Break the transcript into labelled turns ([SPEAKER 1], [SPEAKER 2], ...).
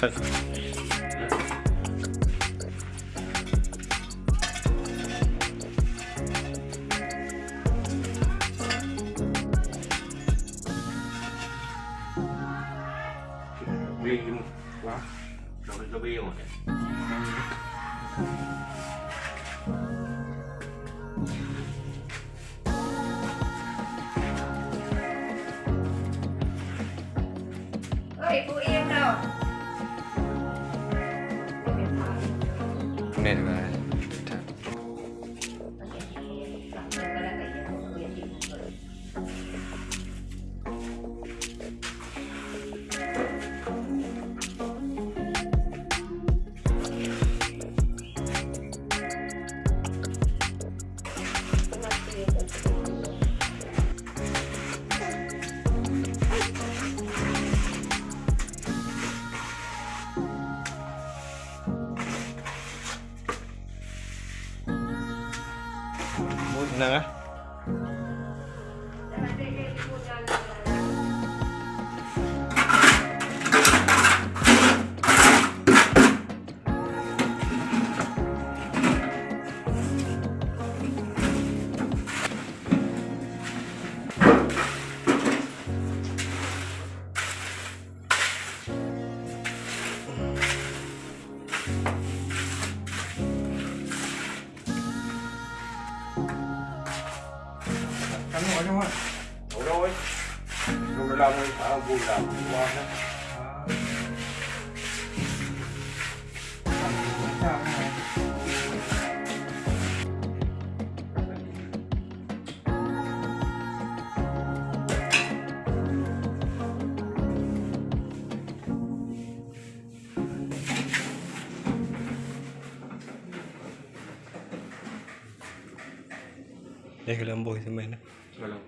[SPEAKER 1] Bì một quá Rồi cho bì một
[SPEAKER 2] ơi cô em đâu?
[SPEAKER 3] Minimum. Là muốn
[SPEAKER 1] Cắn nó trong ạ Đủ rồi Rồi làm đi, thả vui làm qua đó
[SPEAKER 3] đây là làm bồi cho mình
[SPEAKER 1] Claro.